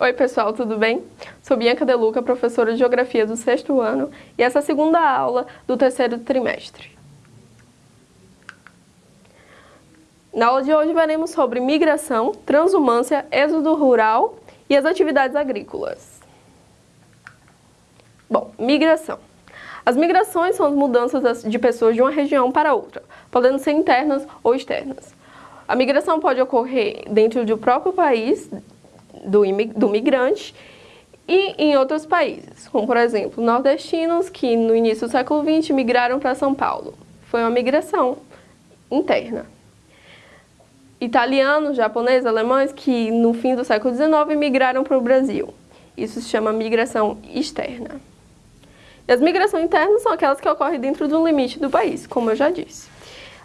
Oi pessoal, tudo bem? Sou Bianca Deluca, professora de Geografia do sexto ano e essa é a segunda aula do terceiro trimestre. Na aula de hoje veremos sobre migração, transumância, êxodo rural e as atividades agrícolas. Bom, migração. As migrações são as mudanças de pessoas de uma região para outra, podendo ser internas ou externas. A migração pode ocorrer dentro do próprio país do, do migrante e em outros países, como por exemplo, nordestinos que no início do século XX migraram para São Paulo. Foi uma migração interna. Italianos, japoneses, alemães que no fim do século XIX migraram para o Brasil. Isso se chama migração externa. E as migrações internas são aquelas que ocorrem dentro do limite do país, como eu já disse.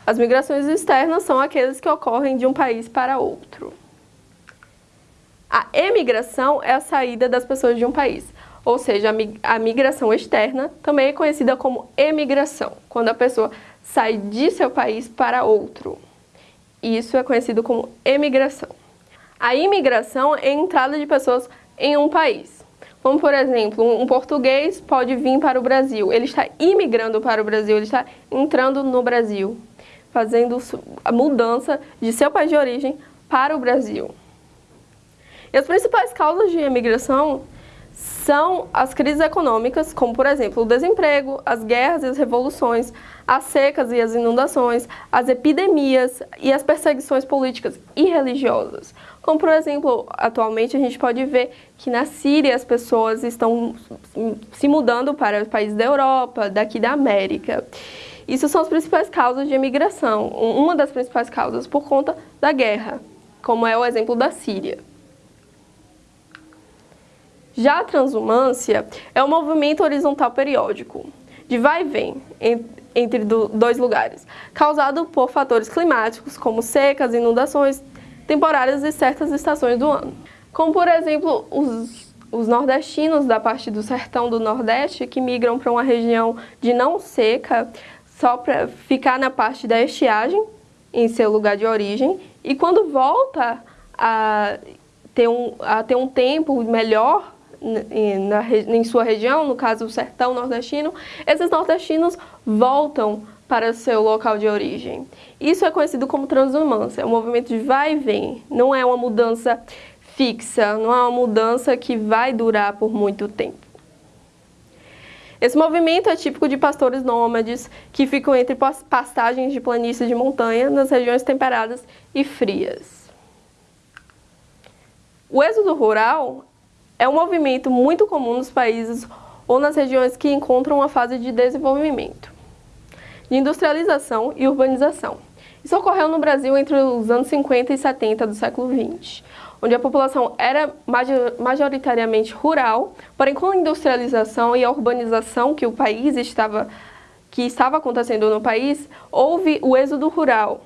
As migrações externas são aquelas que ocorrem de um país para outro. A emigração é a saída das pessoas de um país, ou seja, a migração externa também é conhecida como emigração, quando a pessoa sai de seu país para outro. Isso é conhecido como emigração. A imigração é a entrada de pessoas em um país. Como, por exemplo, um português pode vir para o Brasil, ele está imigrando para o Brasil, ele está entrando no Brasil, fazendo a mudança de seu país de origem para o Brasil. E as principais causas de imigração são as crises econômicas, como por exemplo o desemprego, as guerras e as revoluções, as secas e as inundações, as epidemias e as perseguições políticas e religiosas. Como por exemplo, atualmente a gente pode ver que na Síria as pessoas estão se mudando para países da Europa, daqui da América. Isso são as principais causas de imigração, uma das principais causas por conta da guerra, como é o exemplo da Síria. Já a transumância é um movimento horizontal periódico, de vai e vem entre dois lugares, causado por fatores climáticos como secas, inundações temporárias e certas estações do ano. Como, por exemplo, os, os nordestinos da parte do sertão do Nordeste que migram para uma região de não seca só para ficar na parte da estiagem, em seu lugar de origem, e quando volta a ter um, a ter um tempo melhor na, em sua região, no caso o sertão nordestino, esses nordestinos voltam para seu local de origem. Isso é conhecido como transumância, é um movimento de vai e vem, não é uma mudança fixa, não é uma mudança que vai durar por muito tempo. Esse movimento é típico de pastores nômades que ficam entre pastagens de planícies de montanha nas regiões temperadas e frias. O êxodo rural é um movimento muito comum nos países ou nas regiões que encontram uma fase de desenvolvimento, de industrialização e urbanização. Isso ocorreu no Brasil entre os anos 50 e 70 do século XX, onde a população era majoritariamente rural, porém com a industrialização e a urbanização que o país estava que estava acontecendo no país, houve o êxodo rural,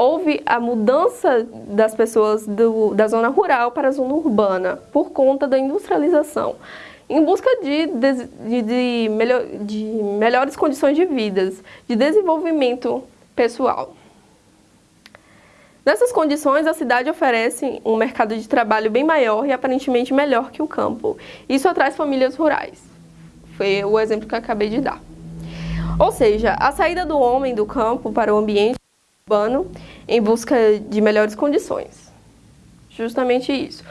houve a mudança das pessoas do, da zona rural para a zona urbana por conta da industrialização, em busca de, de, de, melhor, de melhores condições de vida, de desenvolvimento pessoal. Nessas condições, a cidade oferece um mercado de trabalho bem maior e aparentemente melhor que o campo. Isso atrai famílias rurais. Foi o exemplo que eu acabei de dar. Ou seja, a saída do homem do campo para o ambiente urbano em busca de melhores condições. Justamente isso.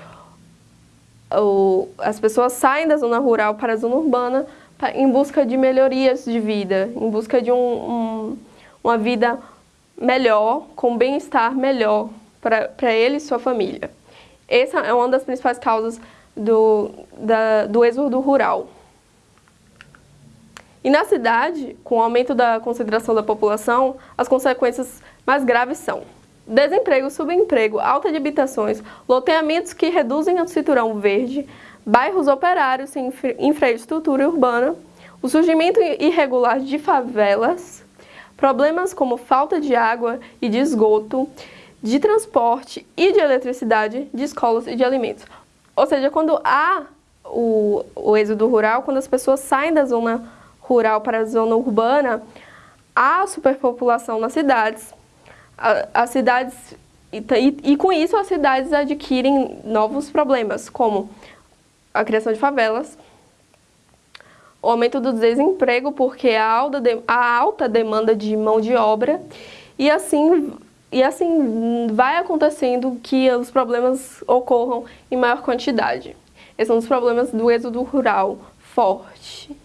O, as pessoas saem da zona rural para a zona urbana em busca de melhorias de vida, em busca de um, um, uma vida melhor, com bem-estar melhor para ele e sua família. Essa é uma das principais causas do, da, do êxodo rural. E na cidade, com o aumento da concentração da população, as consequências mais graves são desemprego, subemprego, alta de habitações, loteamentos que reduzem o cinturão verde, bairros operários sem infraestrutura urbana, o surgimento irregular de favelas, problemas como falta de água e de esgoto, de transporte e de eletricidade, de escolas e de alimentos. Ou seja, quando há o, o êxodo rural, quando as pessoas saem da zona rural para a zona urbana, há superpopulação nas cidades, as cidades E, e, e com isso as cidades adquirem novos problemas, como a criação de favelas, o aumento do desemprego porque a alta, de, a alta demanda de mão de obra e assim, e assim vai acontecendo que os problemas ocorram em maior quantidade. Esses são os problemas do êxodo rural forte.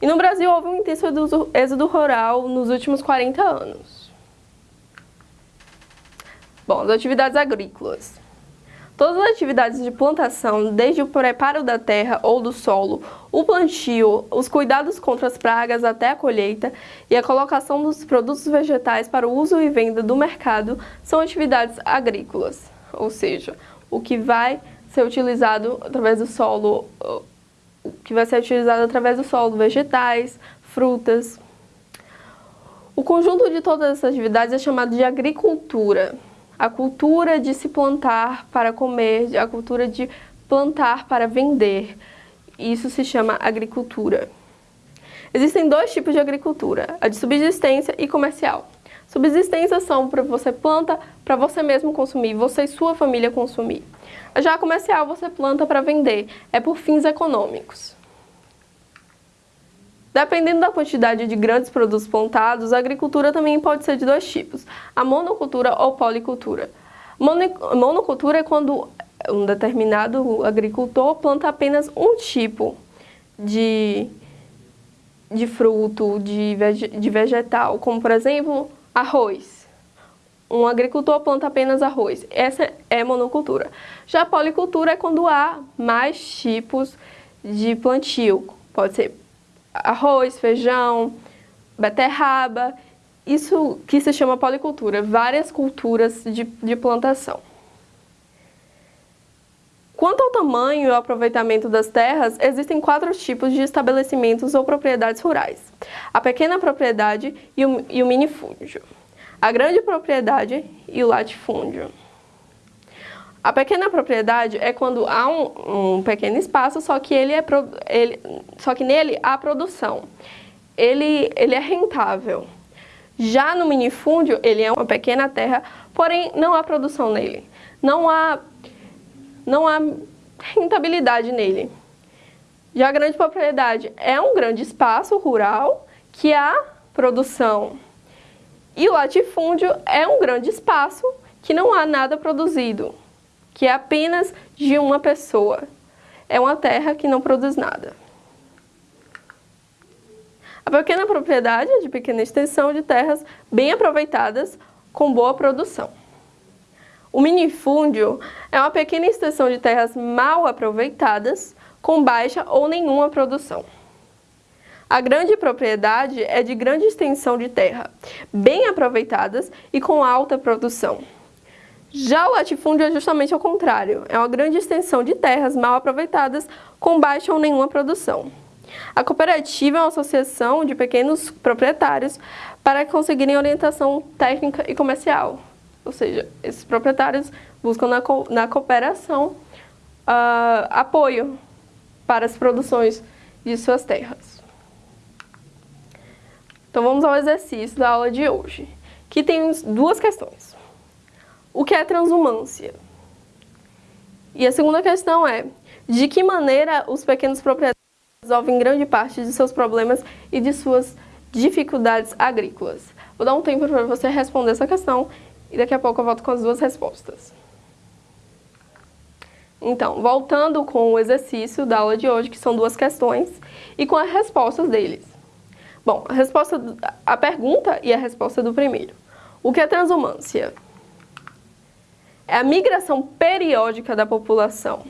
E no Brasil houve um intenso êxodo rural nos últimos 40 anos. Bom, as atividades agrícolas. Todas as atividades de plantação, desde o preparo da terra ou do solo, o plantio, os cuidados contra as pragas até a colheita e a colocação dos produtos vegetais para o uso e venda do mercado são atividades agrícolas, ou seja, o que vai ser utilizado através do solo, o que vai ser utilizado através do solo, vegetais, frutas. O conjunto de todas essas atividades é chamado de agricultura a cultura de se plantar para comer, a cultura de plantar para vender. Isso se chama agricultura. Existem dois tipos de agricultura, a de subsistência e comercial. Subsistência são para você planta para você mesmo consumir, você e sua família consumir. Já a comercial você planta para vender, é por fins econômicos. Dependendo da quantidade de grandes produtos plantados, a agricultura também pode ser de dois tipos, a monocultura ou policultura. Monocultura é quando um determinado agricultor planta apenas um tipo de, de fruto, de, vege, de vegetal, como por exemplo, arroz. Um agricultor planta apenas arroz. Essa é monocultura. Já policultura é quando há mais tipos de plantio. Pode ser arroz, feijão, beterraba, isso que se chama policultura, várias culturas de, de plantação. Quanto ao tamanho e ao aproveitamento das terras, existem quatro tipos de estabelecimentos ou propriedades rurais. A pequena propriedade e o, e o minifúndio. A grande propriedade e o latifúndio. A pequena propriedade é quando há um, um pequeno espaço, só que, ele é ele, só que nele há produção. Ele, ele é rentável. Já no minifúndio, ele é uma pequena terra, porém não há produção nele. Não há, não há rentabilidade nele. Já a grande propriedade é um grande espaço rural que há produção. E o latifúndio é um grande espaço que não há nada produzido que é apenas de uma pessoa. É uma terra que não produz nada. A pequena propriedade é de pequena extensão de terras bem aproveitadas com boa produção. O minifúndio é uma pequena extensão de terras mal aproveitadas com baixa ou nenhuma produção. A grande propriedade é de grande extensão de terra, bem aproveitadas e com alta produção. Já o latifúndio é justamente ao contrário, é uma grande extensão de terras mal aproveitadas com baixa ou nenhuma produção. A cooperativa é uma associação de pequenos proprietários para conseguirem orientação técnica e comercial. Ou seja, esses proprietários buscam na, co na cooperação uh, apoio para as produções de suas terras. Então vamos ao exercício da aula de hoje, que tem duas questões. O que é transumância? E a segunda questão é, de que maneira os pequenos proprietários resolvem grande parte de seus problemas e de suas dificuldades agrícolas? Vou dar um tempo para você responder essa questão e daqui a pouco eu volto com as duas respostas. Então, voltando com o exercício da aula de hoje, que são duas questões, e com as respostas deles. Bom, a, resposta, a pergunta e a resposta do primeiro. O que é transumância? É a migração periódica da população,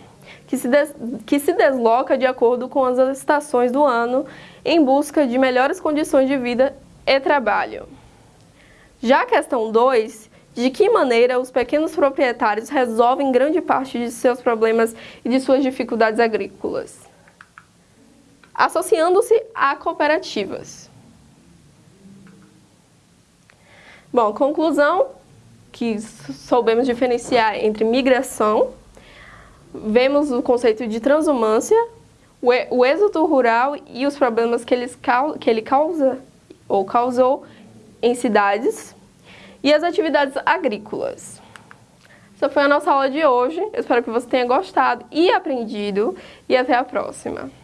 que se, des, que se desloca de acordo com as estações do ano em busca de melhores condições de vida e trabalho. Já a questão 2, de que maneira os pequenos proprietários resolvem grande parte de seus problemas e de suas dificuldades agrícolas? Associando-se a cooperativas. Bom, conclusão, que soubemos diferenciar entre migração, vemos o conceito de transumância, o êxodo rural e os problemas que, eles, que ele causa ou causou em cidades, e as atividades agrícolas. Essa foi a nossa aula de hoje. Espero que você tenha gostado e aprendido. E até a próxima!